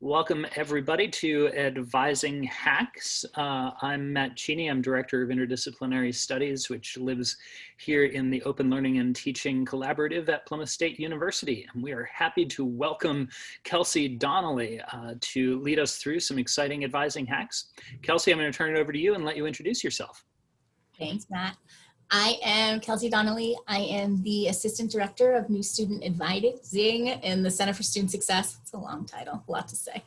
Welcome everybody to Advising Hacks. Uh, I'm Matt Cheney, I'm Director of Interdisciplinary Studies, which lives here in the Open Learning and Teaching Collaborative at Plymouth State University. And we are happy to welcome Kelsey Donnelly uh, to lead us through some exciting advising hacks. Kelsey, I'm gonna turn it over to you and let you introduce yourself. Thanks, Matt. I am Kelsey Donnelly. I am the Assistant Director of New Student Advising in the Center for Student Success. It's a long title, a lot to say.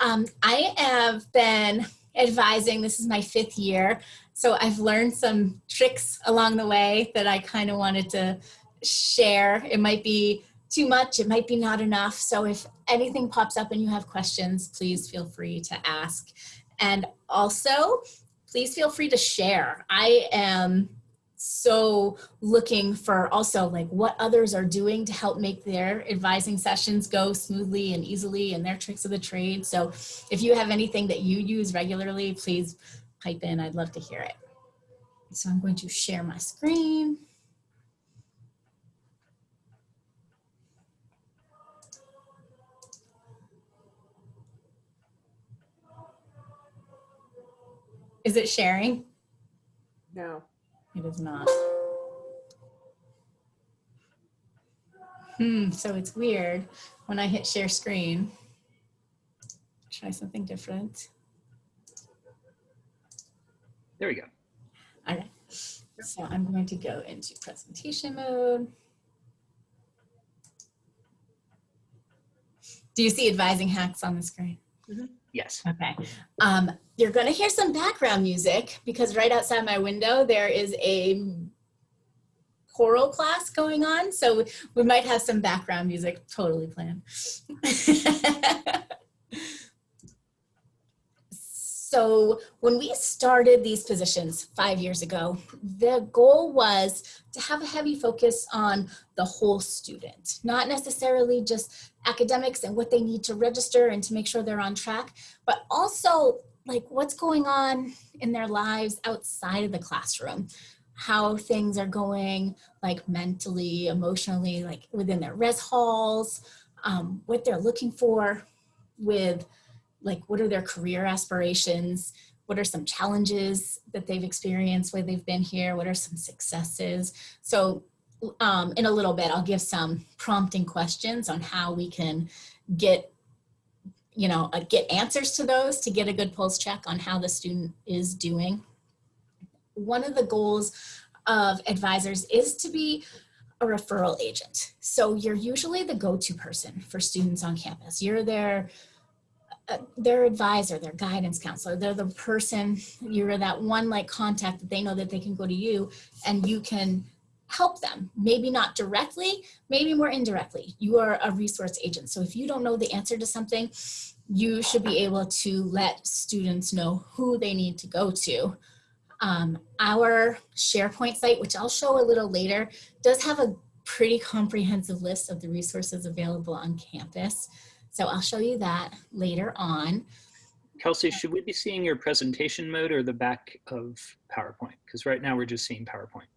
Um, I have been advising, this is my fifth year, so I've learned some tricks along the way that I kind of wanted to share. It might be too much, it might be not enough, so if anything pops up and you have questions, please feel free to ask. And also, please feel free to share. I am so looking for also like what others are doing to help make their advising sessions go smoothly and easily and their tricks of the trade. So if you have anything that you use regularly, please pipe in. I'd love to hear it. So I'm going to share my screen. Is it sharing? No. It is not. Hmm, so it's weird when I hit share screen. Try something different. There we go. All right, so I'm going to go into presentation mode. Do you see advising hacks on the screen? Yes. Okay. Um, you're going to hear some background music because right outside my window there is a choral class going on. So we might have some background music totally planned. so when we started these positions five years ago, the goal was to have a heavy focus on the whole student, not necessarily just academics and what they need to register and to make sure they're on track, but also like what's going on in their lives outside of the classroom how things are going like mentally emotionally like within their res halls um, what they're looking for with like what are their career aspirations what are some challenges that they've experienced while they've been here what are some successes so um, in a little bit i'll give some prompting questions on how we can get you know uh, get answers to those to get a good pulse check on how the student is doing one of the goals of advisors is to be a referral agent. So you're usually the go-to person for students on campus. You're their uh, their advisor, their guidance counselor. They're the person, you're that one like contact that they know that they can go to you and you can help them. Maybe not directly, maybe more indirectly. You are a resource agent. So if you don't know the answer to something, you should be able to let students know who they need to go to. Um, our SharePoint site, which I'll show a little later, does have a pretty comprehensive list of the resources available on campus. So I'll show you that later on. Kelsey, should we be seeing your presentation mode or the back of PowerPoint? Because right now we're just seeing PowerPoint.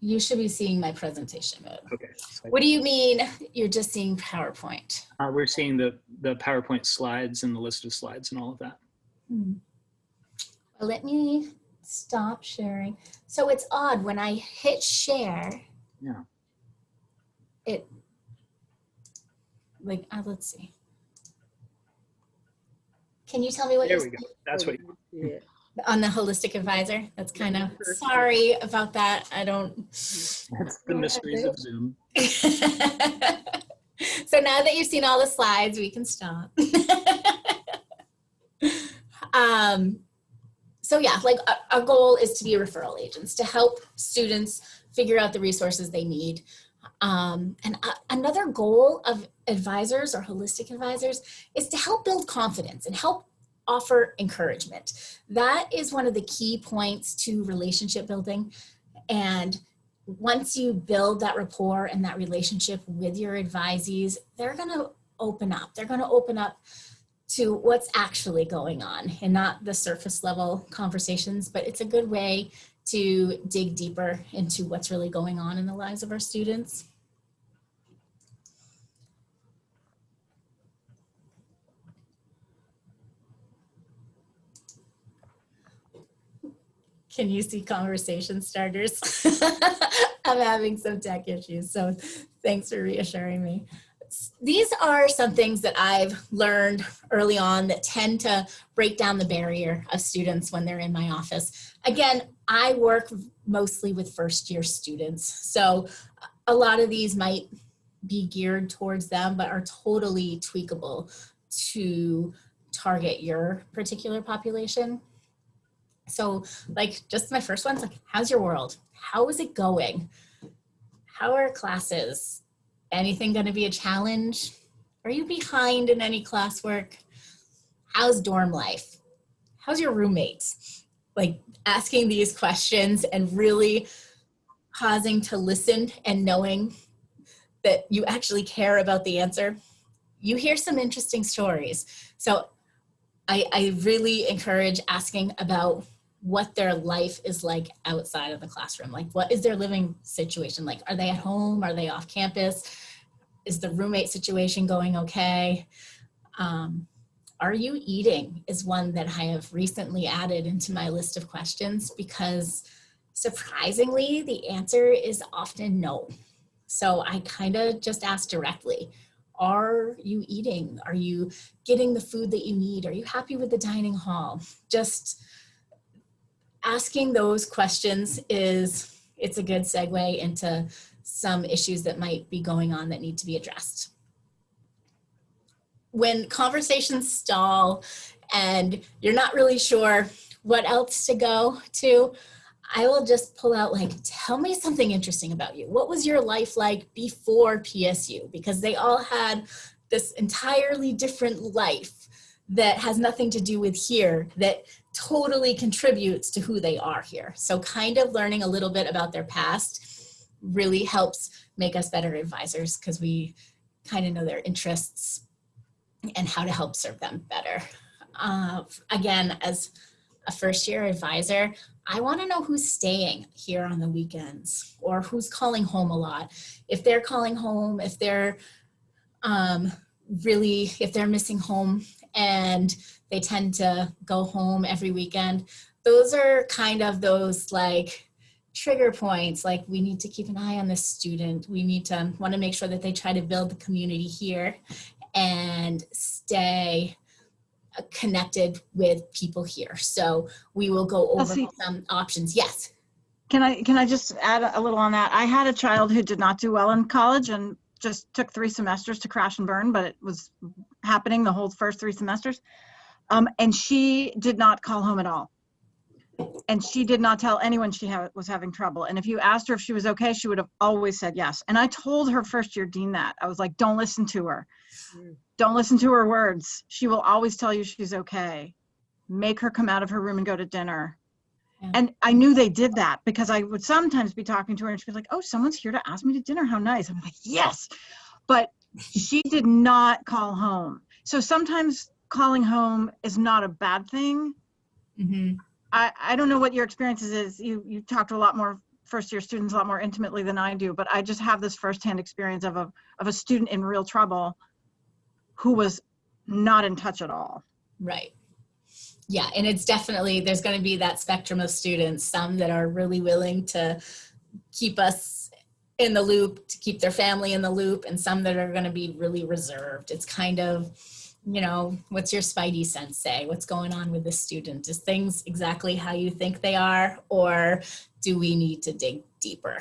You should be seeing my presentation mode. Okay. What do you mean you're just seeing PowerPoint? Uh, we're seeing the, the PowerPoint slides and the list of slides and all of that. Hmm. Well, let me stop sharing. So it's odd when I hit share. Yeah. It like uh, let's see. Can you tell me what There you're we go. That's what. Yeah. on the holistic advisor? That's kind of sorry about that. I don't. That's the mysteries of Zoom. so now that you've seen all the slides, we can stop. um, so yeah, like our goal is to be a referral agents to help students figure out the resources they need. Um, and uh, another goal of advisors or holistic advisors is to help build confidence and help offer encouragement. That is one of the key points to relationship building. And once you build that rapport and that relationship with your advisees, they're gonna open up. They're gonna open up to what's actually going on and not the surface level conversations, but it's a good way to dig deeper into what's really going on in the lives of our students. Can you see conversation starters? I'm having some tech issues, so thanks for reassuring me. These are some things that I've learned early on that tend to break down the barrier of students when they're in my office. Again, I work mostly with first year students, so a lot of these might be geared towards them, but are totally tweakable to target your particular population. So like just my first one's like, how's your world? How is it going? How are classes? Anything gonna be a challenge? Are you behind in any classwork? How's dorm life? How's your roommates? Like asking these questions and really pausing to listen and knowing that you actually care about the answer, you hear some interesting stories. So I, I really encourage asking about what their life is like outside of the classroom. Like what is their living situation like? Are they at home? Are they off campus? Is the roommate situation going okay? Um, are you eating is one that I have recently added into my list of questions because surprisingly, the answer is often no. So I kind of just ask directly, are you eating? Are you getting the food that you need? Are you happy with the dining hall? Just asking those questions is, it's a good segue into some issues that might be going on that need to be addressed. When conversations stall and you're not really sure what else to go to, I will just pull out like, tell me something interesting about you. What was your life like before PSU? Because they all had this entirely different life that has nothing to do with here that totally contributes to who they are here. So kind of learning a little bit about their past really helps make us better advisors because we kind of know their interests and how to help serve them better. Uh, again, as a first year advisor, I want to know who's staying here on the weekends or who's calling home a lot. If they're calling home, if they're um, really, if they're missing home and they tend to go home every weekend, those are kind of those like trigger points. Like we need to keep an eye on this student. We need to want to make sure that they try to build the community here and stay connected with people here. So we will go over some options. Yes. Can I can I just add a little on that? I had a child who did not do well in college and just took three semesters to crash and burn, but it was happening the whole first three semesters. Um, and she did not call home at all. And she did not tell anyone she ha was having trouble. And if you asked her if she was okay, she would have always said yes. And I told her first year dean that. I was like, don't listen to her. Don't listen to her words. She will always tell you she's okay. Make her come out of her room and go to dinner. Yeah. And I knew they did that because I would sometimes be talking to her and she'd be like, oh, someone's here to ask me to dinner. How nice. I'm like, yes. But she did not call home. So sometimes calling home is not a bad thing. Mm -hmm. I, I don't know what your experiences is. You you talk to a lot more first year students a lot more intimately than I do, but I just have this firsthand experience of a of a student in real trouble who was not in touch at all. Right. Yeah, and it's definitely, there's going to be that spectrum of students, some that are really willing to keep us in the loop, to keep their family in the loop, and some that are going to be really reserved. It's kind of, you know, what's your spidey sense say? What's going on with the student? Is things exactly how you think they are, or do we need to dig deeper?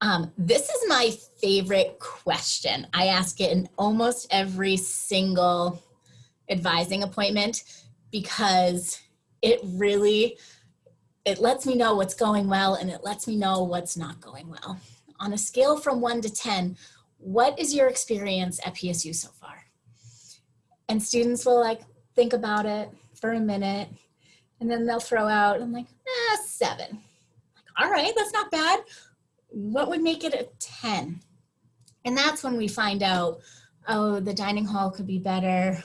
Um, this is my favorite question. I ask it in almost every single advising appointment because it really, it lets me know what's going well and it lets me know what's not going well. On a scale from one to 10, what is your experience at PSU so far? And students will like think about it for a minute and then they'll throw out, I'm like, ah, seven. Like, all right, that's not bad what would make it a 10? And that's when we find out, oh, the dining hall could be better,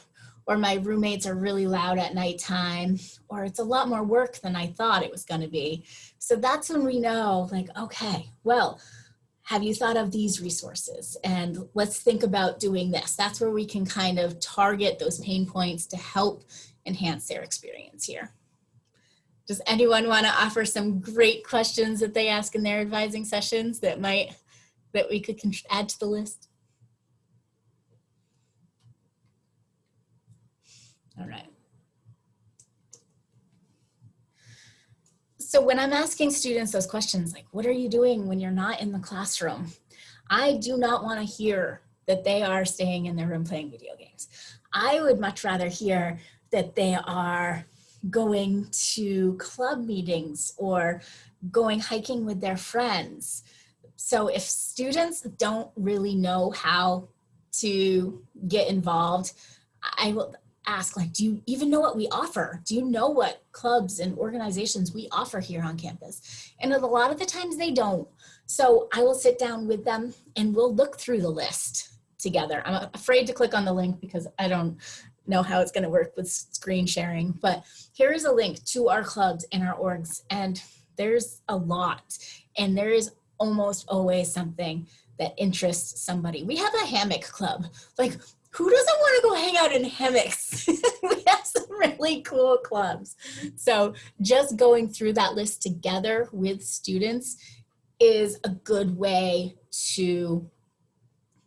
or my roommates are really loud at nighttime, or it's a lot more work than I thought it was gonna be. So that's when we know, like, okay, well, have you thought of these resources? And let's think about doing this. That's where we can kind of target those pain points to help enhance their experience here. Does anyone want to offer some great questions that they ask in their advising sessions that might, that we could add to the list? All right. So when I'm asking students those questions, like, what are you doing when you're not in the classroom? I do not want to hear that they are staying in their room playing video games. I would much rather hear that they are going to club meetings or going hiking with their friends. So if students don't really know how to get involved, I will ask like, do you even know what we offer? Do you know what clubs and organizations we offer here on campus? And a lot of the times they don't. So I will sit down with them and we'll look through the list together. I'm afraid to click on the link because I don't know how it's gonna work with screen sharing, but here is a link to our clubs and our orgs and there's a lot and there is almost always something that interests somebody. We have a hammock club. Like who doesn't want to go hang out in hammocks? we have some really cool clubs. So just going through that list together with students is a good way to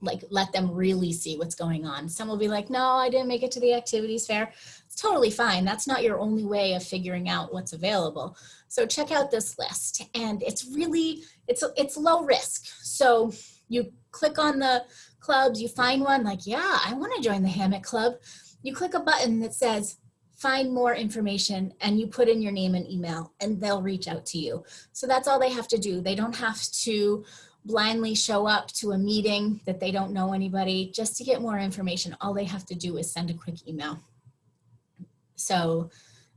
like let them really see what's going on. Some will be like, no, I didn't make it to the activities fair. It's totally fine. That's not your only way of figuring out what's available. So check out this list and it's really, it's, it's low risk. So you click on the clubs, you find one like, yeah, I wanna join the hammock club. You click a button that says, find more information and you put in your name and email and they'll reach out to you. So that's all they have to do. They don't have to blindly show up to a meeting that they don't know anybody just to get more information. All they have to do is send a quick email. So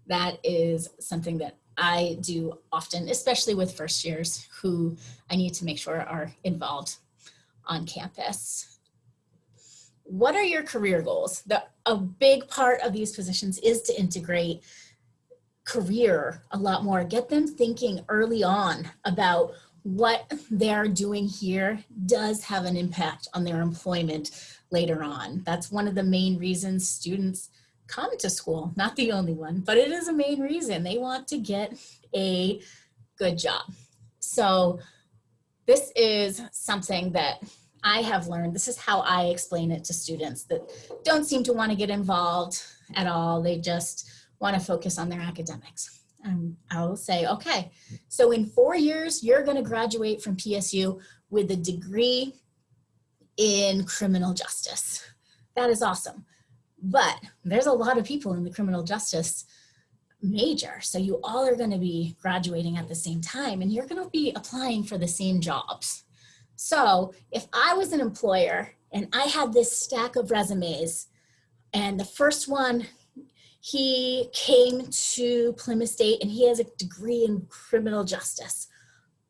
that is something that I do often, especially with first years who I need to make sure are involved on campus. What are your career goals? The, a big part of these positions is to integrate career a lot more, get them thinking early on about what they're doing here does have an impact on their employment later on. That's one of the main reasons students come to school, not the only one, but it is a main reason. They want to get a good job. So this is something that I have learned. This is how I explain it to students that don't seem to want to get involved at all. They just want to focus on their academics. And I'll say, okay, so in four years, you're going to graduate from PSU with a degree in criminal justice. That is awesome. But there's a lot of people in the criminal justice major. So you all are going to be graduating at the same time and you're going to be applying for the same jobs. So if I was an employer and I had this stack of resumes and the first one he came to Plymouth State and he has a degree in criminal justice.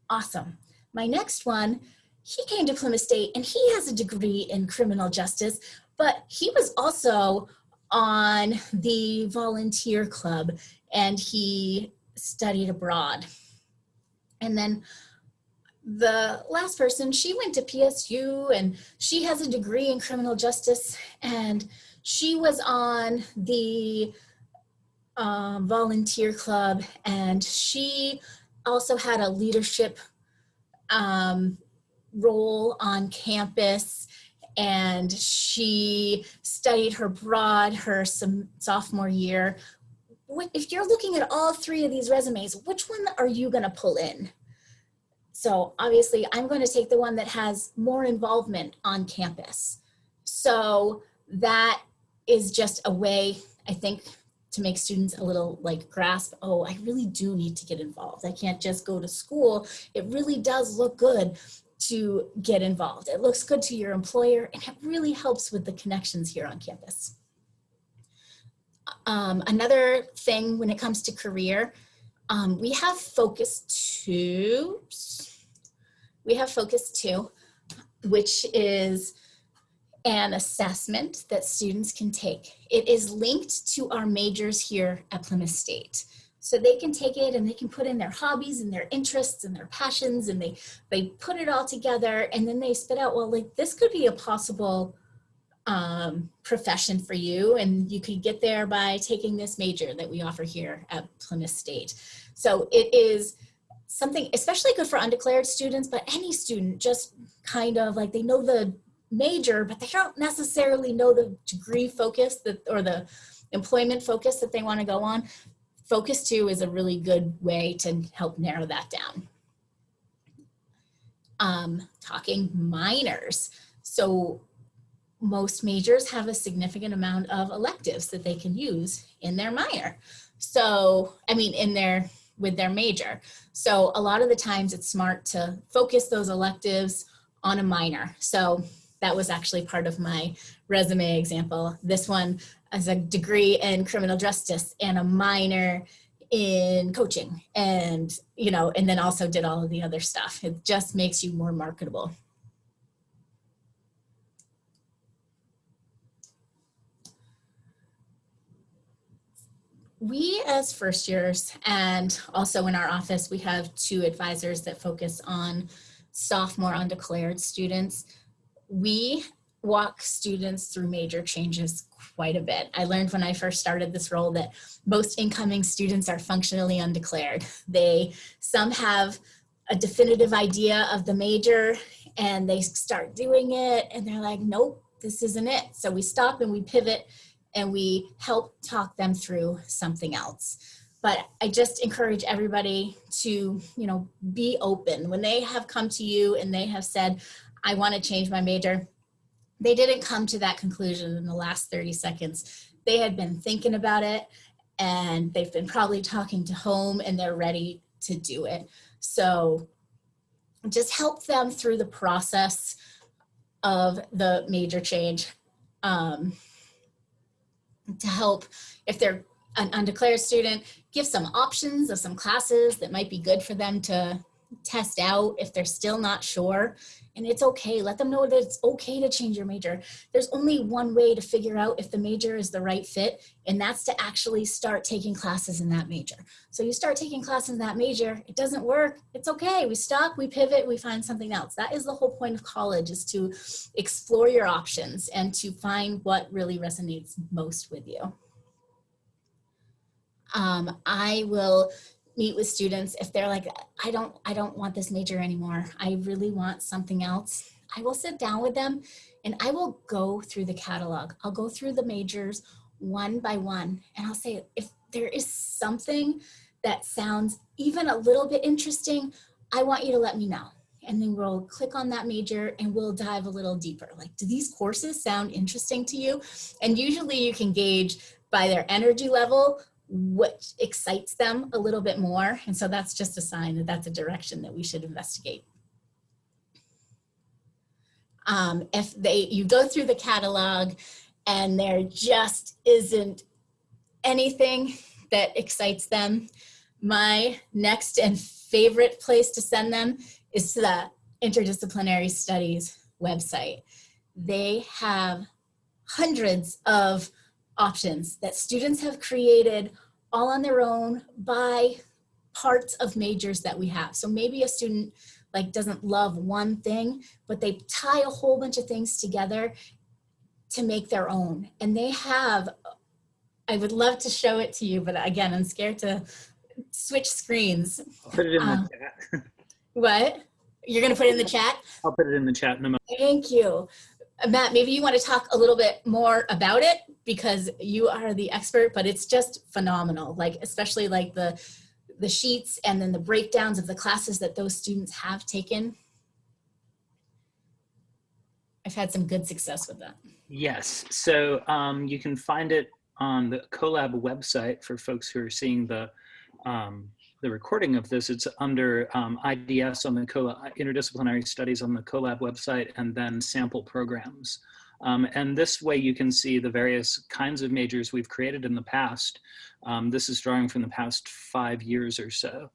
Awesome. My next one, he came to Plymouth State and he has a degree in criminal justice, but he was also on the volunteer club and he studied abroad. And then the last person, she went to PSU and she has a degree in criminal justice and she was on the um, volunteer club and she also had a leadership um, role on campus and she studied her broad her sophomore year. If you're looking at all three of these resumes, which one are you gonna pull in? So obviously I'm going to take the one that has more involvement on campus. So that is just a way, I think, to make students a little like grasp, oh, I really do need to get involved. I can't just go to school. It really does look good to get involved. It looks good to your employer and it really helps with the connections here on campus. Um, another thing when it comes to career, um, we have focus two, we have focus two, which is an assessment that students can take. It is linked to our majors here at Plymouth State. So they can take it and they can put in their hobbies and their interests and their passions and they, they put it all together and then they spit out, well, like this could be a possible um, profession for you and you could get there by taking this major that we offer here at Plymouth State. So it is something especially good for undeclared students, but any student just kind of like they know the major, but they don't necessarily know the degree focus that or the employment focus that they want to go on. Focus two is a really good way to help narrow that down. Um, talking minors. So most majors have a significant amount of electives that they can use in their minor. So, I mean, in their, with their major. So a lot of the times it's smart to focus those electives on a minor. So that was actually part of my resume example. This one as a degree in criminal justice and a minor in coaching and, you know, and then also did all of the other stuff. It just makes you more marketable. We as first years and also in our office we have two advisors that focus on sophomore undeclared students. We walk students through major changes quite a bit. I learned when i first started this role that most incoming students are functionally undeclared. They some have a definitive idea of the major and they start doing it and they're like nope this isn't it. So we stop and we pivot and we help talk them through something else. But I just encourage everybody to, you know, be open. When they have come to you and they have said, I want to change my major, they didn't come to that conclusion in the last 30 seconds. They had been thinking about it and they've been probably talking to home and they're ready to do it. So just help them through the process of the major change. Um, to help if they're an undeclared student, give some options of some classes that might be good for them to test out if they're still not sure. And it's okay, let them know that it's okay to change your major. There's only one way to figure out if the major is the right fit, and that's to actually start taking classes in that major. So you start taking classes in that major, it doesn't work, it's okay. We stop, we pivot, we find something else. That is the whole point of college is to explore your options and to find what really resonates most with you. Um, I will meet with students if they're like i don't i don't want this major anymore. I really want something else i will sit down with them and i will go through the catalog. I'll go through the majors one by one and i'll say if there is something that sounds even a little bit interesting i want you to let me know. And then we'll click on that major and we'll dive a little deeper. Like do these courses sound interesting to you? And usually you can gauge by their energy level what excites them a little bit more. And so that's just a sign that that's a direction that we should investigate. Um, if they, you go through the catalog and there just isn't anything that excites them, my next and favorite place to send them is to the Interdisciplinary Studies website. They have hundreds of options that students have created all on their own by parts of majors that we have. So maybe a student like doesn't love one thing, but they tie a whole bunch of things together to make their own. And they have, I would love to show it to you, but again, I'm scared to switch screens. I'll put it in Um, the chat. What? You're gonna put it in the chat? I'll put it in the chat in a moment. Thank you. Matt, maybe you want to talk a little bit more about it because you are the expert, but it's just phenomenal. Like, especially like the, the sheets and then the breakdowns of the classes that those students have taken. I've had some good success with that. Yes, so um, you can find it on the CoLab website for folks who are seeing the um, the recording of this. It's under um, IDS on the Co interdisciplinary studies on the CoLab website, and then sample programs. Um, and this way you can see the various kinds of majors we've created in the past. Um, this is drawing from the past five years or so.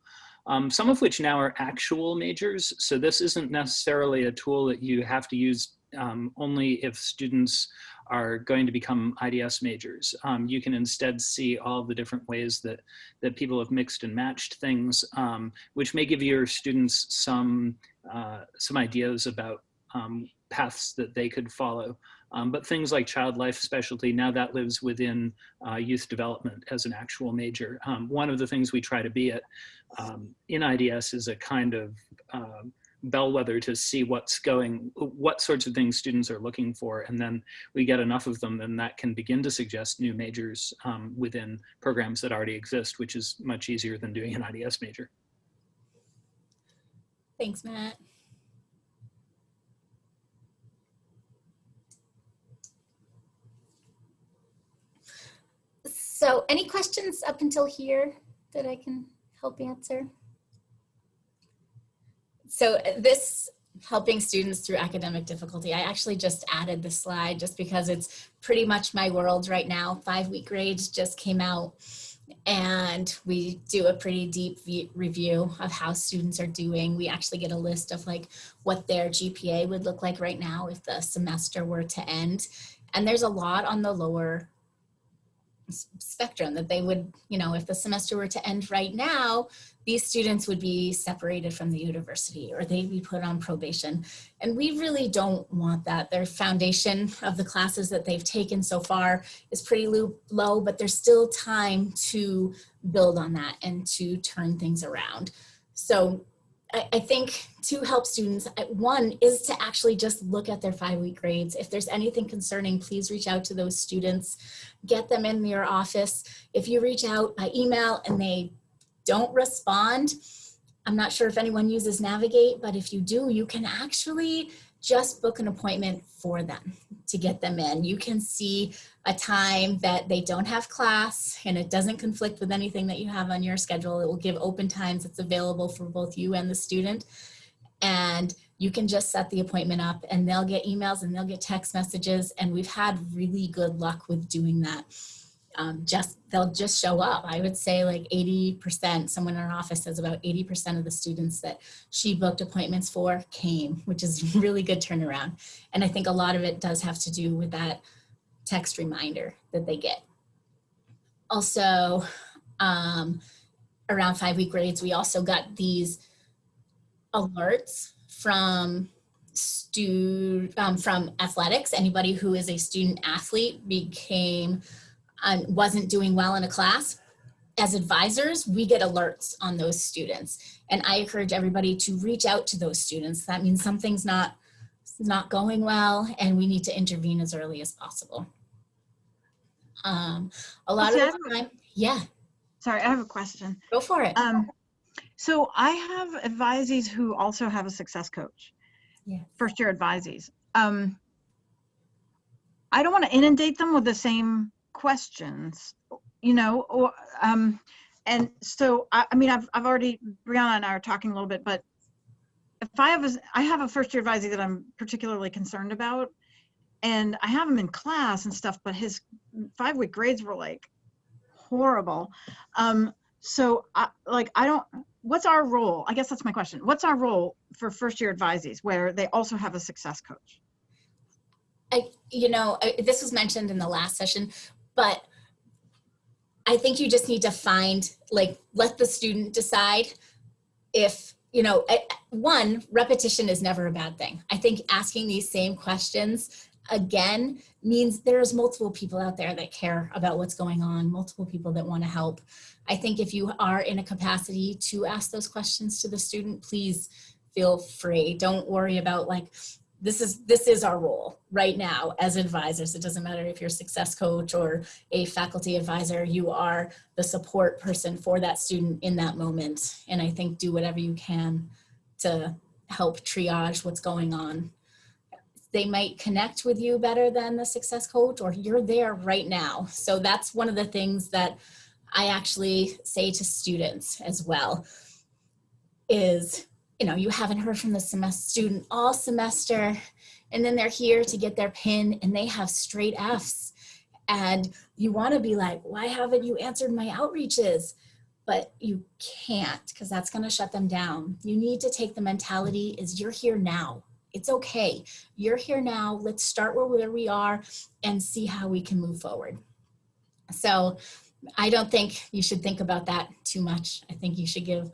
Um, some of which now are actual majors. So this isn't necessarily a tool that you have to use um, only if students are going to become IDS majors. Um, you can instead see all the different ways that, that people have mixed and matched things, um, which may give your students some, uh, some ideas about um, paths that they could follow. Um, but things like child life specialty, now that lives within uh, youth development as an actual major. Um, one of the things we try to be at in IDS is a kind of bellwether to see what's going, what sorts of things students are looking for. And then we get enough of them and that can begin to suggest new majors um, within programs that already exist, which is much easier than doing an IDS major. Thanks, Matt. So any questions up until here that I can help answer? So this helping students through academic difficulty, I actually just added the slide just because it's pretty much my world right now. Five week grades just came out and we do a pretty deep review of how students are doing. We actually get a list of like what their GPA would look like right now if the semester were to end. And there's a lot on the lower spectrum that they would, you know, if the semester were to end right now, these students would be separated from the university or they'd be put on probation. And we really don't want that. Their foundation of the classes that they've taken so far is pretty low, but there's still time to build on that and to turn things around. So I, think to help students, one is to actually just look at their five week grades. If there's anything concerning, please reach out to those students, get them in your office. If you reach out by email and they don't respond, I'm not sure if anyone uses Navigate, but if you do, you can actually just book an appointment for them to get them in. You can see a time that they don't have class and it doesn't conflict with anything that you have on your schedule. It will give open times that's available for both you and the student. And you can just set the appointment up and they'll get emails and they'll get text messages. And we've had really good luck with doing that um, just they'll just show up. I would say like 80%, someone in our office says about 80% of the students that she booked appointments for came, which is really good turnaround. And I think a lot of it does have to do with that text reminder that they get. Also, um, around five week grades, we also got these alerts from stu um, from athletics. Anybody who is a student athlete became um, wasn't doing well in a class, as advisors, we get alerts on those students. And I encourage everybody to reach out to those students. That means something's not, not going well and we need to intervene as early as possible. Um, a lot of the time, yeah. Sorry, I have a question. Go for it. Um, so I have advisees who also have a success coach. Yeah. First year advisees. Um, I don't want to inundate them with the same questions, you know, or, um, and so, I, I mean, I've, I've already, Brianna and I are talking a little bit, but if I have a, I have a first year advisee that I'm particularly concerned about, and I have him in class and stuff, but his five week grades were like horrible. Um, so I, like, I don't, what's our role? I guess that's my question. What's our role for first year advisees where they also have a success coach? I, you know, I, this was mentioned in the last session but I think you just need to find, like, let the student decide if, you know, one, repetition is never a bad thing. I think asking these same questions again means there's multiple people out there that care about what's going on, multiple people that want to help. I think if you are in a capacity to ask those questions to the student, please feel free. Don't worry about like, this is this is our role right now as advisors. It doesn't matter if you're a success coach or a faculty advisor you are the support person for that student in that moment. And i think do whatever you can to help triage what's going on. They might connect with you better than the success coach or you're there right now. So that's one of the things that i actually say to students as well is you know, you haven't heard from the semester student all semester, and then they're here to get their pin and they have straight Fs. And you want to be like, why haven't you answered my outreaches? But you can't because that's going to shut them down. You need to take the mentality is you're here now. It's okay. You're here now. Let's start where we are and see how we can move forward. So I don't think you should think about that too much. I think you should give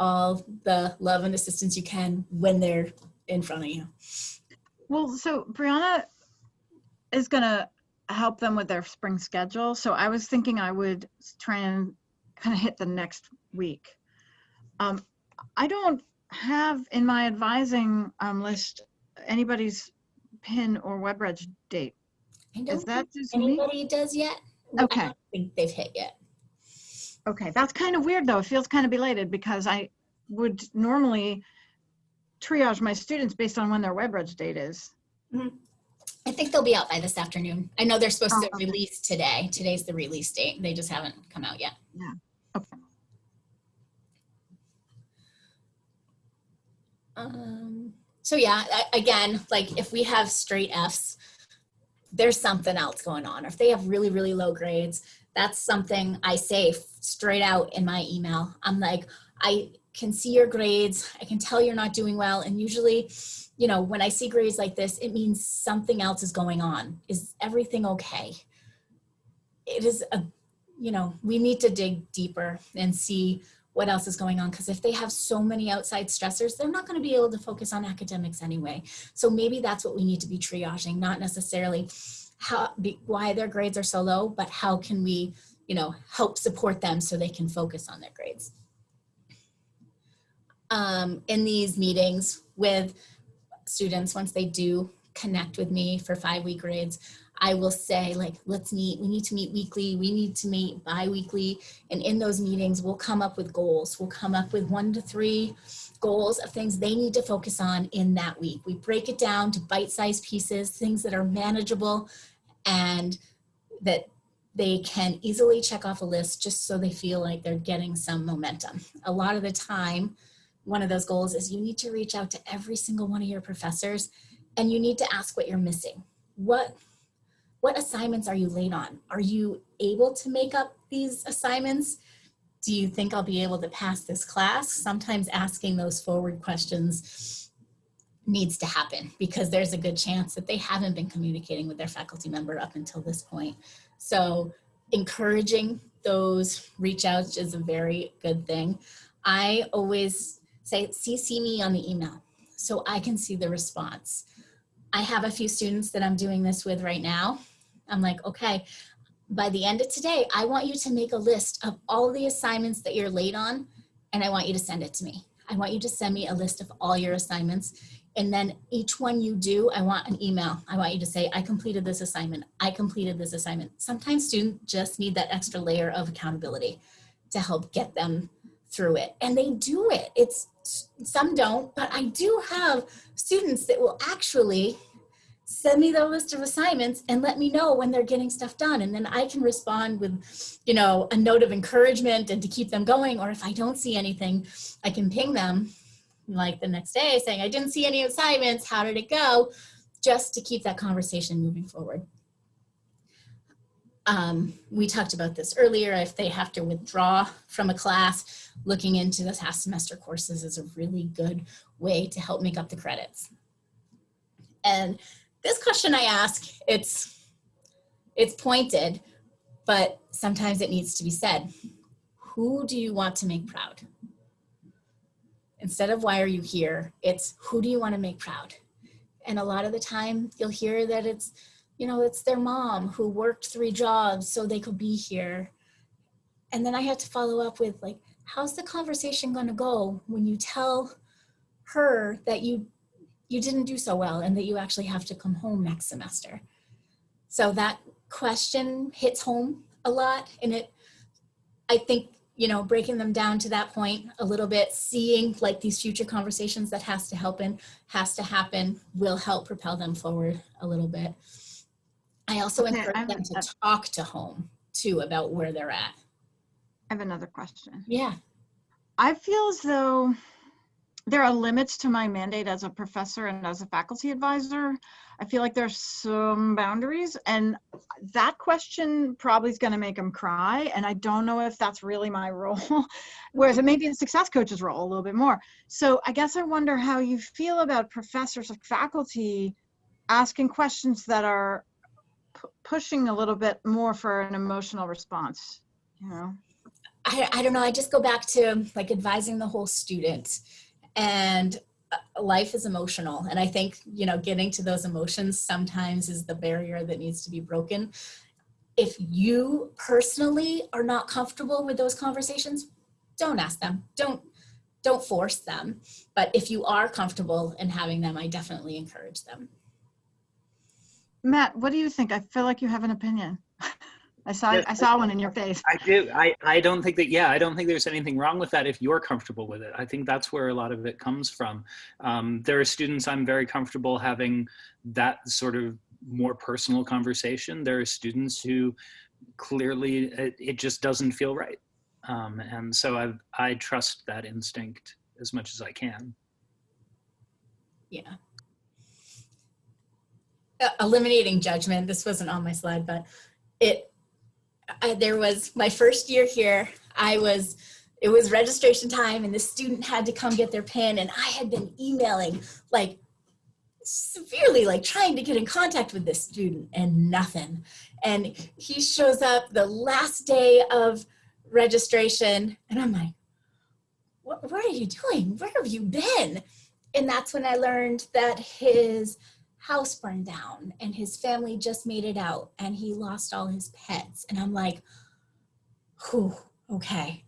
all the love and assistance you can when they're in front of you. Well, so Brianna is gonna help them with their spring schedule. So I was thinking I would try and kind of hit the next week. Um, I don't have in my advising um, list anybody's pin or WebReg date. I don't that think just me? anybody does yet. I Okay. don't think they've hit yet. Okay, that's kind of weird though. It feels kind of belated because I would normally triage my students based on when their web reg date is. I think they'll be out by this afternoon. I know they're supposed Oh, to okay. release today. Today's the release date. They just haven't come out yet. Yeah. Okay. Um, so yeah, again, like if we have straight Fs, there's something else going on. Or if they have really, really low grades, that's something I say straight out in my email. I'm like, I can see your grades. I can tell you're not doing well. And usually, you know, when I see grades like this, it means something else is going on. Is everything okay? It is a, you know, we need to dig deeper and see what else is going on because if they have so many outside stressors they're not going to be able to focus on academics anyway. So maybe that's what we need to be triaging not necessarily how be, why their grades are so low but how can we you know help support them so they can focus on their grades. Um, in these meetings with students once they do connect with me for five week grades i will say like let's meet we need to meet weekly we need to meet bi-weekly and in those meetings, we'll come up with goals. We'll come up with one to three goals of things they need to focus on in that week. We break it down to bite-sized pieces, things that are manageable and that they can easily check off a list just so they feel like they're getting some momentum. A lot of the time, one of those goals is you need to reach out to every single one of your professors and you need to ask what you're missing. What what assignments are you late on? Are you able to make up these assignments? Do you think I'll be able to pass this class? Sometimes asking those forward questions needs to happen because there's a good chance that they haven't been communicating with their faculty member up until this point. So encouraging those reach outs is a very good thing. I always say, CC me on the email so I can see the response. I have a few students that I'm doing this with right now. I'm like, okay, by the end of today, I want you to make a list of all the assignments that you're late on, and I want you to send it to me. I want you to send me a list of all your assignments. And then each one you do, I want an email. I want you to say, I completed this assignment. I completed this assignment. Sometimes students just need that extra layer of accountability to help get them through it. And they do it. It's some don't, but I do have students that will actually send me the list of assignments and let me know when they're getting stuff done. And then I can respond with, you know, a note of encouragement and to keep them going. Or if I don't see anything, I can ping them like the next day saying, I didn't see any assignments. How did it go? Just to keep that conversation moving forward. Um, we talked about this earlier. If they have to withdraw from a class, looking into the past semester courses is a really good way to help make up the credits. And this question I ask, it's, it's pointed, but sometimes it needs to be said. Who do you want to make proud? Instead of why are you here, it's who do you want to make proud? And a lot of the time you'll hear that it's, you know, it's their mom who worked three jobs so they could be here. And then I have to follow up with like, how's the conversation going to go when you tell her that you you didn't do so well and that you actually have to come home next semester. So that question hits home a lot and it, I think, you know, breaking them down to that point a little bit, seeing like these future conversations that has to happen, has to happen, will help propel them forward a little bit. I also Okay, encourage them a- to talk to home too about where they're at. I have another question. Yeah. I feel as though there are limits to my mandate as a professor and as a faculty advisor. I feel like there's some boundaries and that question probably is going to make them cry. And I don't know if that's really my role, whereas it may be the success coach's role a little bit more. So I guess I wonder how you feel about professors or faculty asking questions that are pu- pushing a little bit more for an emotional response, you know? I, I don't know. I just go back to like advising the whole student. And uh, life is emotional. And I think, you know, getting to those emotions sometimes is the barrier that needs to be broken. If you personally are not comfortable with those conversations, don't ask them. Don't don't force them. But if you are comfortable in having them, I definitely encourage them. Matt, what do you think? I feel like you have an opinion. I saw, Yes, I saw one in your face. I do. I, I don't think that, yeah, I don't think there's anything wrong with that if you're comfortable with it. I think that's where a lot of it comes from. Um, there are students I'm very comfortable having that sort of more personal conversation. There are students who clearly it, it just doesn't feel right. Um, and so I, I trust that instinct as much as I can. Yeah. Uh, eliminating judgment. This wasn't on my slide, but it, I, there was my first year here. I was, it was registration time and the student had to come get their pin and I had been emailing like severely like trying to get in contact with this student and nothing. And he shows up the last day of registration and I'm like, what, what are you doing? Where have you been? And that's when I learned that his house burned down and his family just made it out and he lost all his pets. And I'm like, whew, okay.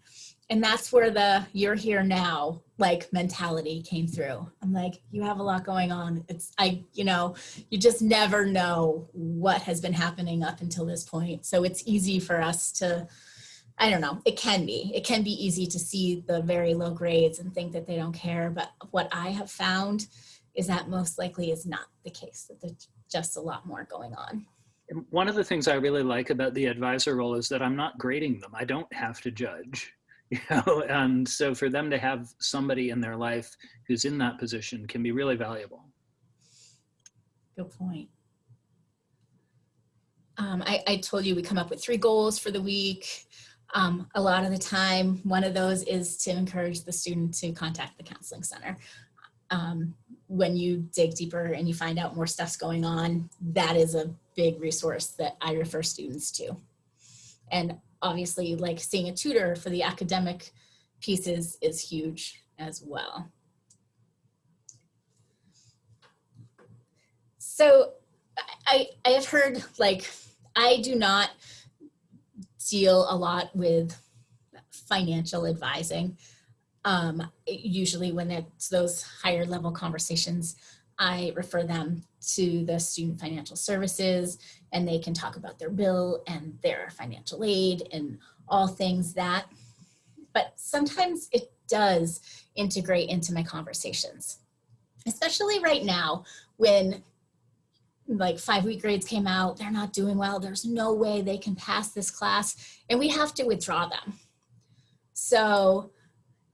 And that's where the you're here now like mentality came through. I'm like, you have a lot going on. It's, I, you know, you just never know what has been happening up until this point. So it's easy for us to, I don't know, it can be. It can be easy to see the very low grades and think that they don't care. But what I have found is that most likely is not the case, that there's just a lot more going on. One of the things I really like about the advisor role is that I'm not grading them. I don't have to judge. You know, and so for them to have somebody in their life who's in that position can be really valuable. Good point. Um, I, I told you we come up with three goals for the week. Um, a lot of the time, one of those is to encourage the student to contact the counseling center. Um, when you dig deeper and you find out more stuff's going on, that is a big resource that I refer students to. And obviously like seeing a tutor for the academic pieces is huge as well. So I, I have heard like, I do not deal a lot with financial advising. Um, usually when it's those higher level conversations, I refer them to the student financial services and they can talk about their bill and their financial aid and all things that. But sometimes it does integrate into my conversations, especially right now when like five week grades came out, they're not doing well, there's no way they can pass this class, and we have to withdraw them. So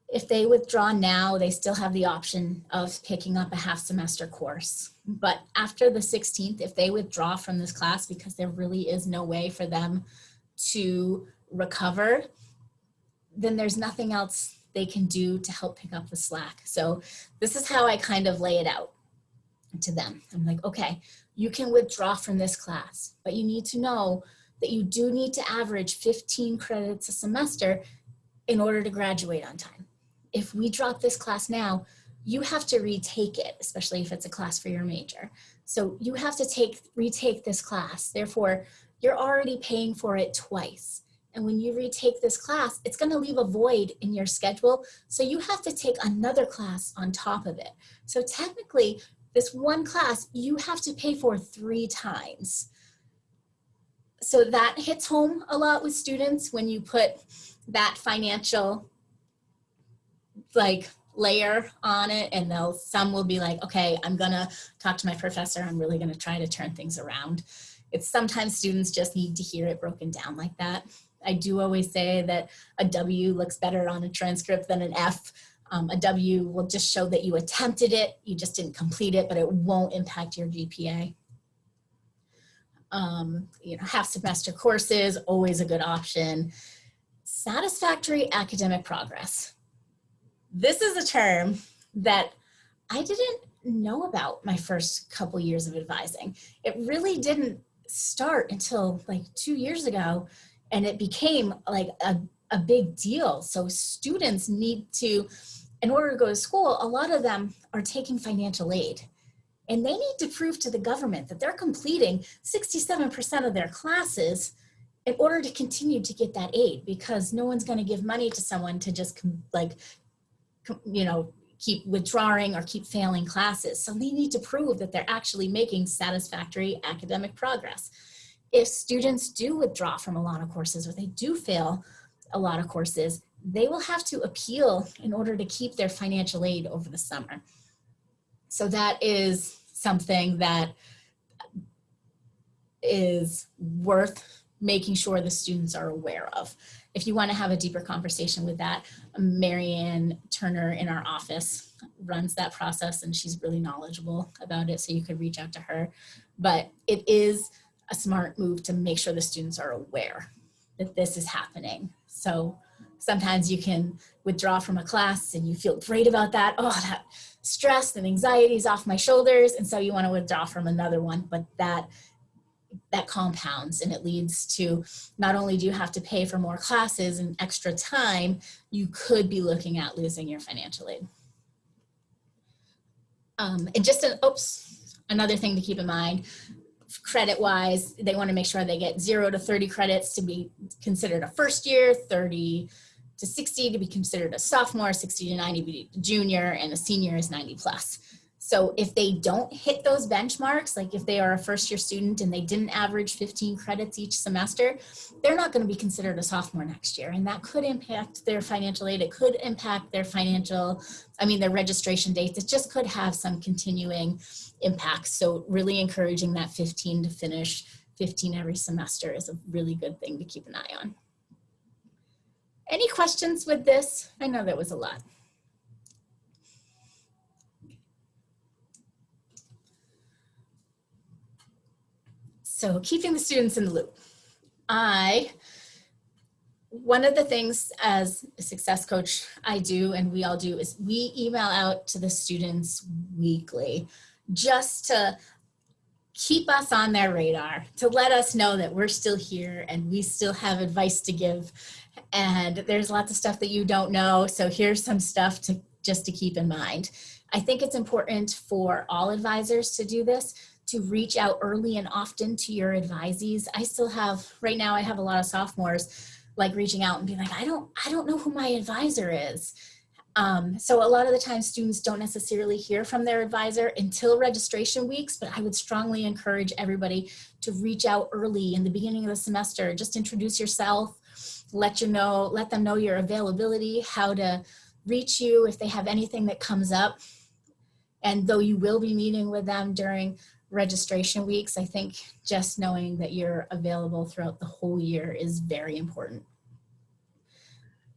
if they withdraw now, they still have the option of picking up a half semester course. But after the 16th, if they withdraw from this class because there really is no way for them to recover, then there's nothing else they can do to help pick up the slack. So this is how I kind of lay it out to them. I'm like, okay, you can withdraw from this class, but you need to know that you do need to average 15 credits a semester in order to graduate on time. If we drop this class now, you have to retake it, especially if it's a class for your major. So you have to take retake this class. Therefore, you're already paying for it twice. And when you retake this class, it's gonna leave a void in your schedule. So you have to take another class on top of it. So technically, this one class you have to pay for three times. So that hits home a lot with students when you put that financial like layer on it and they'll some will be like okay i'm gonna talk to my professor. I'm really gonna try to turn things around. It's sometimes students just need to hear it broken down like that. I do always say that a w looks better on a transcript than an f. Um, a w will just show that you attempted it you just didn't complete it but it won't impact your gpa um, you know half semester courses always a good option. Satisfactory academic progress this is a term that I didn't know about my first couple years of advising. It really didn't start until like two years ago and it became like a, a big deal. So students need to in order to go to school, a lot of them are taking financial aid. And they need to prove to the government that they're completing 67% of their classes in order to continue to get that aid because no one's going to give money to someone to just like, you know, keep withdrawing or keep failing classes. So they need to prove that they're actually making satisfactory academic progress. If students do withdraw from a lot of courses or they do fail a lot of courses, they will have to appeal in order to keep their financial aid over the summer. So that is something that is worth making sure the students are aware of. If you want to have a deeper conversation with that, Marianne Turner in our office runs that process and she's really knowledgeable about it. So you could reach out to her. But it is a smart move to make sure the students are aware that this is happening. So sometimes you can withdraw from a class and you feel great about that. Oh, that stress and anxiety is off my shoulders. And so you want to withdraw from another one, but that that compounds and it leads to not only do you have to pay for more classes and extra time, you could be looking at losing your financial aid. Um, and just an, oops, another thing to keep in mind, credit wise, they want to make sure they get zero to 30 credits to be considered a first year, 30 to 60 to be considered a sophomore, 60 to 90 to be junior, and a senior is 90 plus. So if they don't hit those benchmarks, like if they are a first year student and they didn't average 15 credits each semester, they're not going to be considered a sophomore next year. And that could impact their financial aid. It could impact their financial, I mean, their registration dates. It just could have some continuing impacts. So really encouraging that 15 to finish 15 every semester is a really good thing to keep an eye on. Any questions with this? I know that was a lot. So keeping the students in the loop. I, one of the things as a success coach I do and we all do is we email out to the students weekly just to keep us on their radar, to let us know that we're still here and we still have advice to give. And there's lots of stuff that you don't know. So here's some stuff to just to keep in mind. I think it's important for all advisors to do this to reach out early and often to your advisees. I still have, right now I have a lot of sophomores like reaching out and being like, I don't, I don't know who my advisor is. Um, so a lot of the time students don't necessarily hear from their advisor until registration weeks, but I would strongly encourage everybody to reach out early in the beginning of the semester, just introduce yourself, let you know, let them know your availability, how to reach you if they have anything that comes up. And though you will be meeting with them during registration weeks, I think just knowing that you're available throughout the whole year is very important.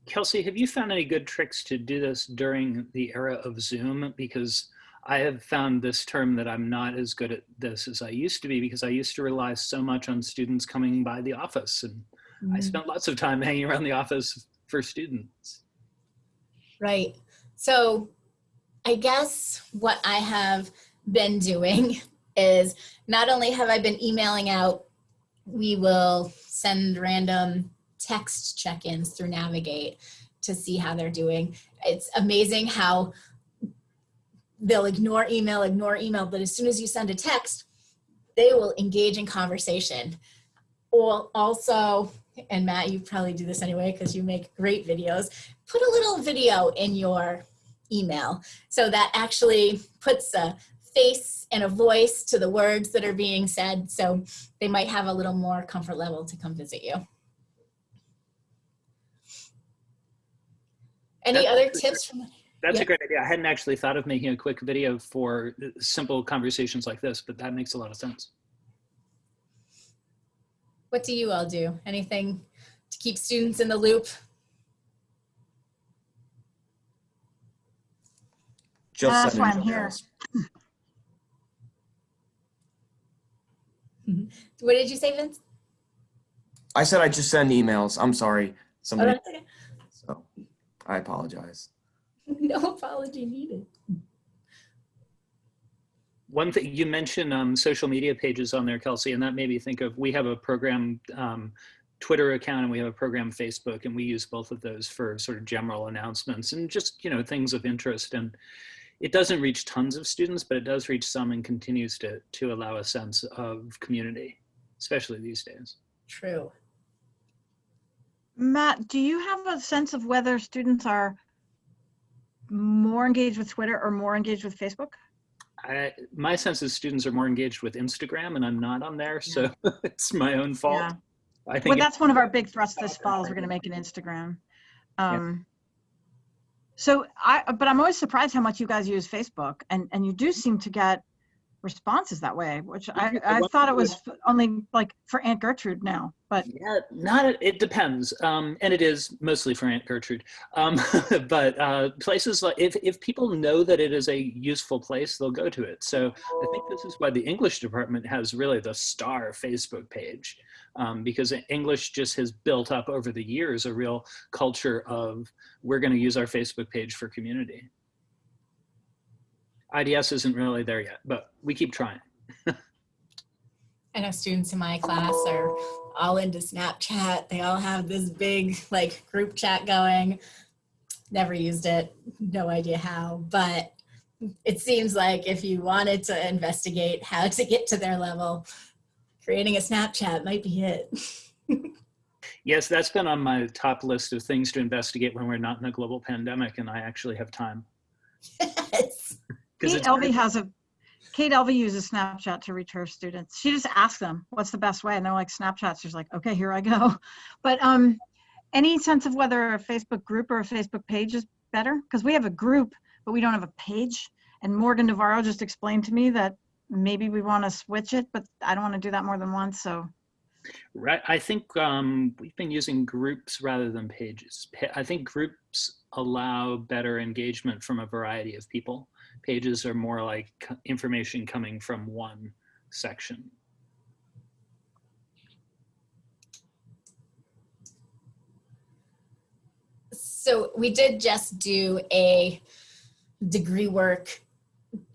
Kelsey, have you found any good tricks to do this during the era of Zoom? Because I have found this term that I'm not as good at this as I used to be because I used to rely so much on students coming by the office and mm. I spent lots of time hanging around the office for students. Right. So I guess what I have been doing is not only have I been emailing out, we will send random text check-ins through Navigate to see how they're doing. It's amazing how they'll ignore email, ignore email, but as soon as you send a text, they will engage in conversation. Or also, and Matt, you probably do this anyway because you make great videos, put a little video in your email. So that actually puts a face and a voice to the words that are being said. So they might have a little more comfort level to come visit you. Any That's other tips from? That's Yeah. a great idea. I hadn't actually thought of making a quick video for simple conversations like this, but that makes a lot of sense. What do you all do? Anything to keep students in the loop? Just That's why I'm here. What did you say, Vince? I said I just send emails. I'm sorry. Oh, Somebody, that's okay. so I apologize. No apology needed. One thing you mentioned um, social media pages on there, Kelsey, and that made me think of we have a program um, Twitter account and we have a program Facebook and we use both of those for sort of general announcements and just, you know, things of interest. And it doesn't reach tons of students, but it does reach some and continues to, to allow a sense of community, especially these days. True. Matt, do you have a sense of whether students are more engaged with Twitter or more engaged with Facebook? I, my sense is students are more engaged with Instagram and I'm not on there, so it's my own fault. Yeah. I think it- that's one of our big thrusts this fall is we're going to make an Instagram. Um, So I, but I'm always surprised how much you guys use Facebook and, and you do seem to get responses that way, which I, I thought it was only like for Aunt Gertrude now, but Yeah, not it depends, um, and it is mostly for Aunt Gertrude. Um, but uh, places like if if people know that it is a useful place, they'll go to it. So I think this is why the English department has really the star Facebook page, um, because English just has built up over the years a real culture of we're going to use our Facebook page for community. IDS isn't really there yet, but we keep trying. I know students in my class are all into Snapchat. They all have this big like group chat going. Never used it, no idea how, but it seems like if you wanted to investigate how to get to their level, creating a Snapchat might be it. Yes, that's been on my top list of things to investigate when we're not in a global pandemic and I actually have time. Yes. Kate Elvey has a, Kate Elvey uses Snapchat to reach her students. She just asks them, what's the best way? And they're like, Snapchat. She's like, okay, here I go. But um, any sense of whether a Facebook group or a Facebook page is better? Because we have a group, but we don't have a page. And Morgan Navarro just explained to me that maybe we want to switch it, but I don't want to do that more than once. So Right. I think um, we've been using groups rather than pages. I think groups allow better engagement from a variety of people. Pages are more like information coming from one section. So we did just do a degree work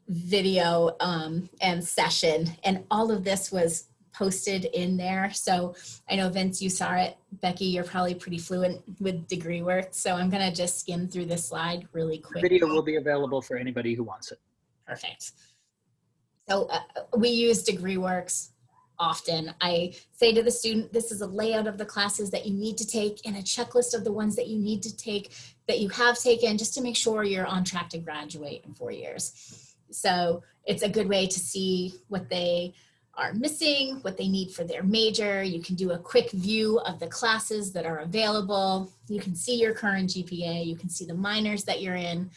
video um, and session, and all of this was posted in there. So I know Vince, you saw it. Becky, you're probably pretty fluent with degree work. So I'm gonna just skim through this slide really quick. The video will be available for anybody who wants it. Perfect. So uh, we use DegreeWorks often. I say to the student, this is a layout of the classes that you need to take and a checklist of the ones that you need to take that you have taken just to make sure you're on track to graduate in four years. So it's a good way to see what they are missing, what they need for their major. You can do a quick view of the classes that are available. You can see your current GPA. You can see the minors that you're in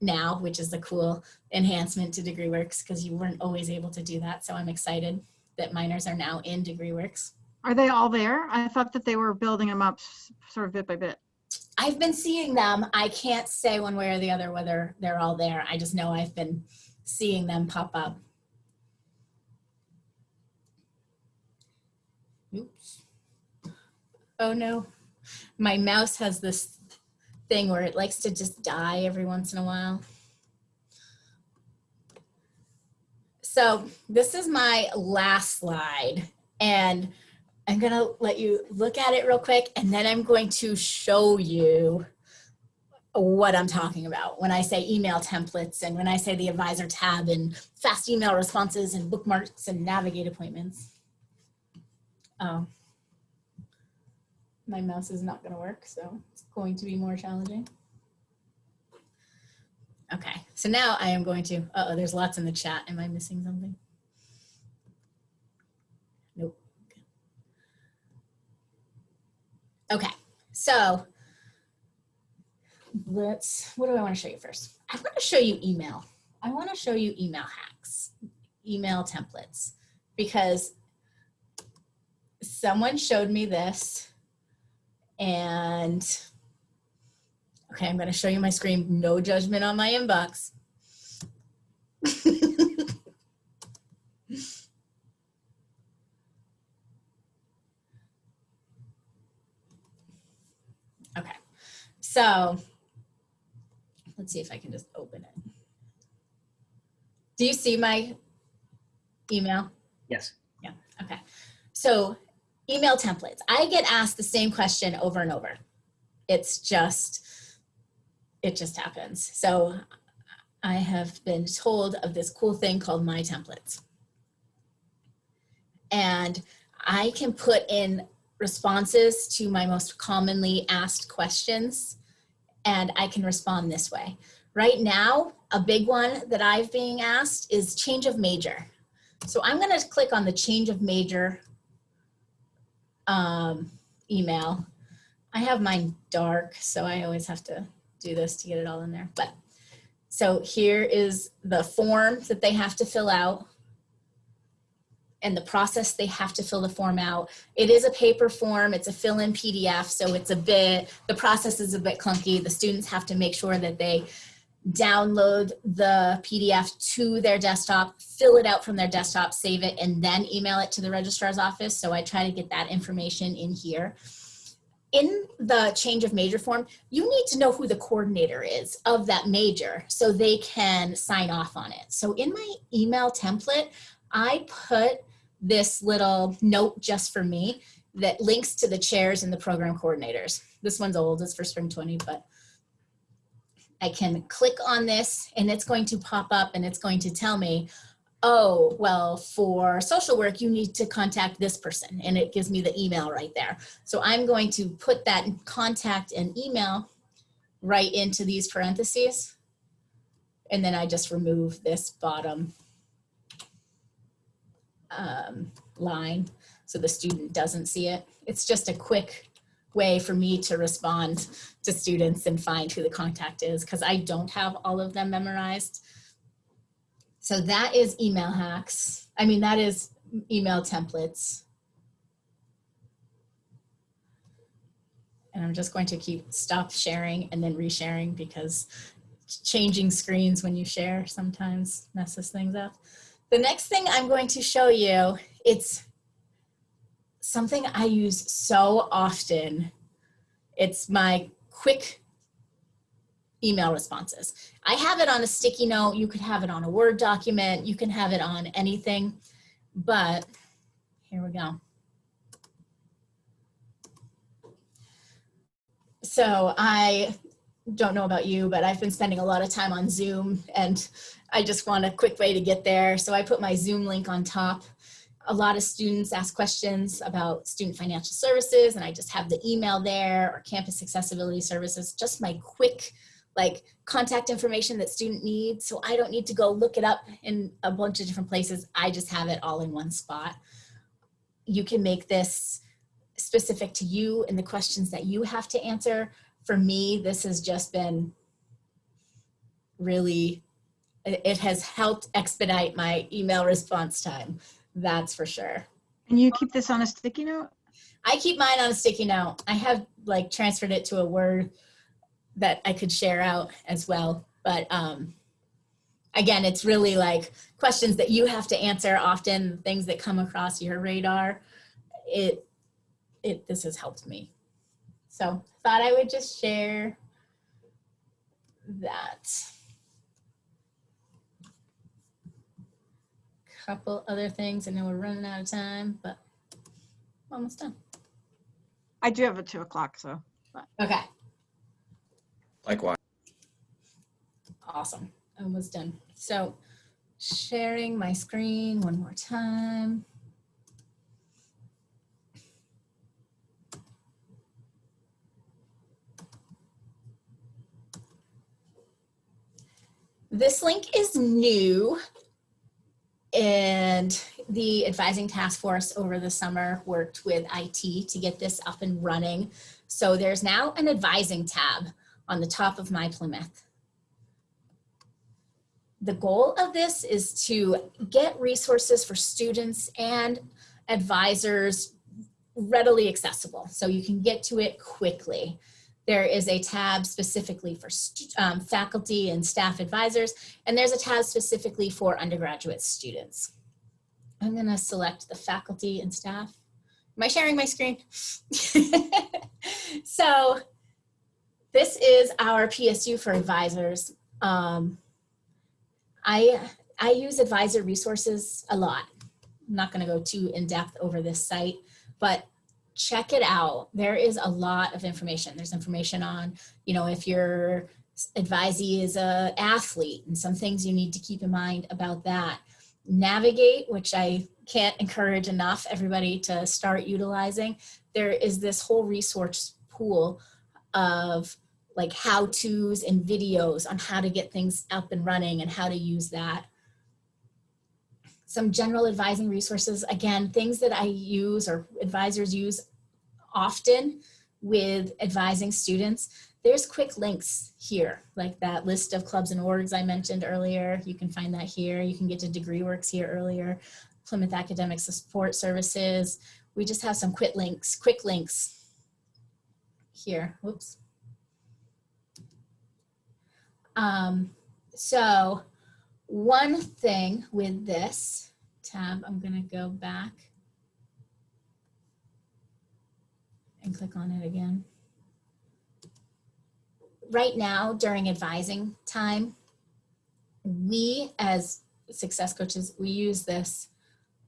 now, which is the cool enhancement to DegreeWorks because you weren't always able to do that. So I'm excited that minors are now in DegreeWorks. are they all there? I thought that they were building them up sort of bit by bit. I've been seeing them. I can't say one way or the other whether they're all there. I just know I've been seeing them pop up. Oops. Oh no. My mouse has this thing where it likes to just die every once in a while. So this is my last slide and I'm gonna let you look at it real quick and then I'm going to show you what I'm talking about when I say email templates and when I say the advisor tab and fast email responses and bookmarks and navigate appointments. Oh, my mouse is not gonna work, so it's going to be more challenging. Okay, so now I am going to, uh-oh, there's lots in the chat. Am I missing something? Nope. Okay, so let's, what do I want to show you first? I want to show you email. I want to show you email hacks, email templates, because someone showed me this and okay, I'm going to show you my screen. No judgment on my inbox. okay, so let's see if I can just open it. Do you see my email? Yes. Yeah, okay, so email templates. I get asked the same question over and over. It's just, it just happens. So I have been told of this cool thing called My Templates. And I can put in responses to my most commonly asked questions and I can respond this way. Right now, a big one that I've being asked is change of major. So I'm gonna click on the change of major um, email. I have mine dark, so I always have to do this to get it all in there. But so here is the form that they have to fill out and the process they have to fill the form out. It is a paper form, it's a fill-in PDF, so it's a bit, the process is a bit clunky. The students have to make sure that they download the PDF to their desktop, fill it out from their desktop, save it, and then email it to the registrar's office. So I try to get that information in here. In the change of major form, you need to know who the coordinator is of that major so they can sign off on it. So in my email template, I put this little note just for me that links to the chairs and the program coordinators. This one's old, it's for spring 20, but I can click on this and it's going to pop up and it's going to tell me, oh, well, for social work, you need to contact this person. And it gives me the email right there. So I'm going to put that contact and email right into these parentheses. And then I just remove this bottom um, line so the student doesn't see it. It's just a quick way for me to respond to students and find who the contact is because I don't have all of them memorized. So that is email hacks. I mean, that is email templates. And I'm just going to keep stop sharing and then resharing because changing screens when you share sometimes messes things up. The next thing I'm going to show you, it's something I use so often. It's my quick email responses. I have it on a sticky note. You could have it on a Word document. You can have it on anything, but here we go. So I don't know about you, but I've been spending a lot of time on Zoom and I just want a quick way to get there. So I put my Zoom link on top. A lot of students ask questions about student financial services and I just have the email there or campus accessibility services, just my quick like contact information that student needs. So I don't need to go look it up in a bunch of different places. I just have it all in one spot. You can make this specific to you and the questions that you have to answer. For me, this has just been really it has helped expedite my email response time. That's for sure. And you keep this on a sticky note? I keep mine on a sticky note. I have like transferred it to a Word that I could share out as well. But um, again, it's really like questions that you have to answer often, things that come across your radar. It, it, this has helped me. So thought I would just share that. Couple other things. I know we're running out of time, but almost done. I do have a two o'clock, so. Okay, Likewise. awesome. Almost done. So sharing my screen one more time. This link is new and the advising task force over the summer worked with IT to get this up and running. So there's now an advising tab on the top of My Plymouth. The goal of this is to get resources for students and advisors readily accessible so you can get to it quickly. There is a tab specifically for um, faculty and staff advisors, and there's a tab specifically for undergraduate students. I'm gonna select the faculty and staff. Am I sharing my screen? so this is our PSU for advisors. Um, I, I use advisor resources a lot. I'm not gonna go too in depth over this site, but check it out. There is a lot of information. There's information on, you know, if your advisee is a athlete and some things you need to keep in mind about that. Navigate, which I can't encourage enough everybody to start utilizing. There is this whole resource pool of like how to's and videos on how to get things up and running and how to use that. Some general advising resources, again, things that I use or advisors use often with advising students. There's quick links here, like that list of clubs and orgs I mentioned earlier. You can find that here. You can get to DegreeWorks here earlier. Plymouth Academic Support Services. We just have some quick links, quick links here. Whoops. Um, so one thing with this tab, I'm gonna go back and click on it again. Right now, during advising time, we as success coaches, we use this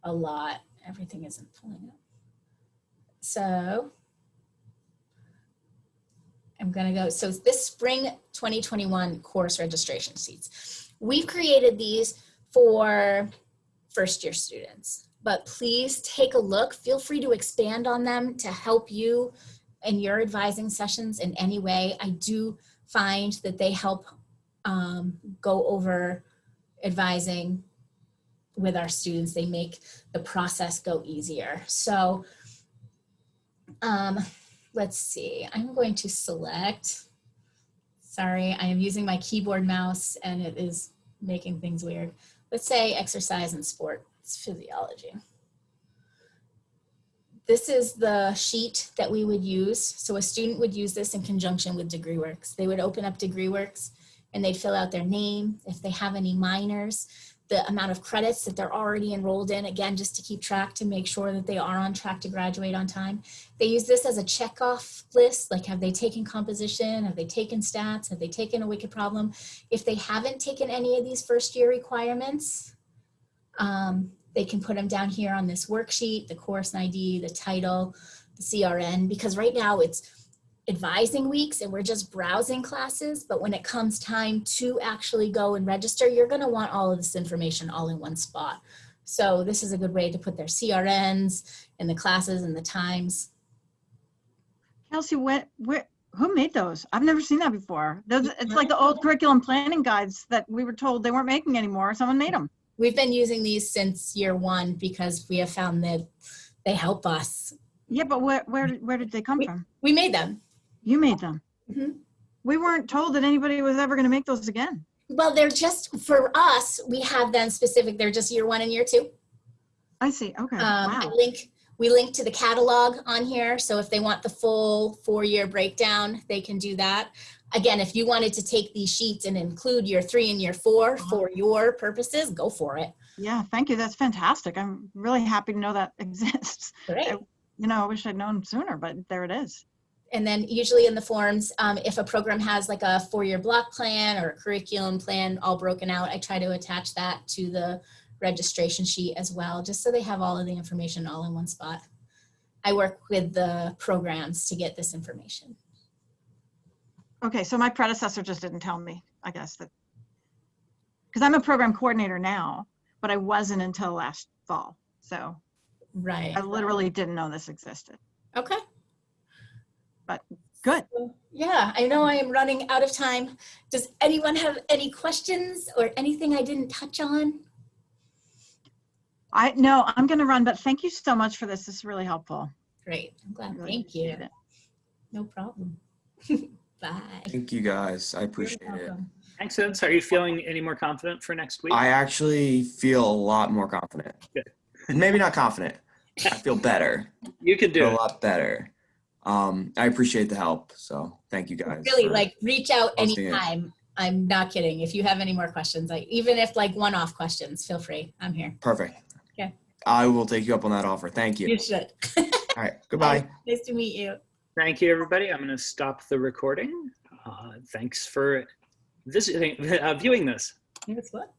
a lot. Everything isn't pulling up. So I'm gonna go, so this spring 2021 course registration sheets. We've created these for first year students, but please take a look. Feel free to expand on them to help you in your advising sessions in any way. I do find that they help um, go over advising with our students. They make the process go easier. So um, let's see, I'm going to select, sorry, I am using my keyboard mouse and it is making things weird. Let's say exercise and sports physiology. This is the sheet that we would use. So a student would use this in conjunction with DegreeWorks. They would open up DegreeWorks and they'd fill out their name, if they have any minors, the amount of credits that they're already enrolled in, again, just to keep track to make sure that they are on track to graduate on time. They use this as a checkoff list, like have they taken composition, have they taken stats, have they taken a wicked problem? If they haven't taken any of these first year requirements, um, they can put them down here on this worksheet, the course ID, the title, the CRN, because right now it's advising weeks and we're just browsing classes, but when it comes time to actually go and register, you're gonna want all of this information all in one spot. So this is a good way to put their CRNs and the classes and the times. Kelsey, what, where, who made those? I've never seen that before. Those, it's like the old curriculum planning guides that we were told they weren't making anymore. Someone made them. We've been using these since year one because we have found that they help us. Yeah, but where, where, where did they come from? We made them. You made them. Mhm. We weren't told that anybody was ever going to make those again. Well, they're just, for us, we have them specific. They're just year one and year two. I see. Okay. Um, I Wow. link, we link to the catalog on here. So if they want the full four-year breakdown, they can do that. Again, if you wanted to take these sheets and include year three and year four Uh-huh. for your purposes, go for it. Yeah. Thank you. That's fantastic. I'm really happy to know that exists. Great. You know, I wish I'd known sooner, but there it is. And then usually in the forms, um, if a program has like a four-year block plan or a curriculum plan all broken out, I try to attach that to the registration sheet as well, just so they have all of the information all in one spot. I work with the programs to get this information. Okay. So my predecessor just didn't tell me, I guess that. Because I'm a program coordinator now, but I wasn't until last fall. So Right. I literally didn't know this existed. Okay. But good. Yeah, I know I am running out of time. Does anyone have any questions or anything I didn't touch on? I no, I'm going to run, but thank you so much for this. This is really helpful. Great, I'm glad. Really Thank you. it. No problem. Bye. Thank you guys. I appreciate it. welcome. Thanks, Vince. Are you feeling any more confident for next week? I actually feel a lot more confident. Good. Maybe not confident. I feel better. You can do Feel a lot better. Um, I appreciate the help. So thank you guys. Really, like, reach out hosting it. anytime. I'm not kidding. If you have any more questions, like, even if like one-off questions, feel free. I'm here. Perfect. Okay. I will take you up on that offer. Thank you. You should. All right. Goodbye. Nice to meet you. Thank you, everybody. I'm going to stop the recording. Uh, thanks for visiting, uh, viewing this. Guess what?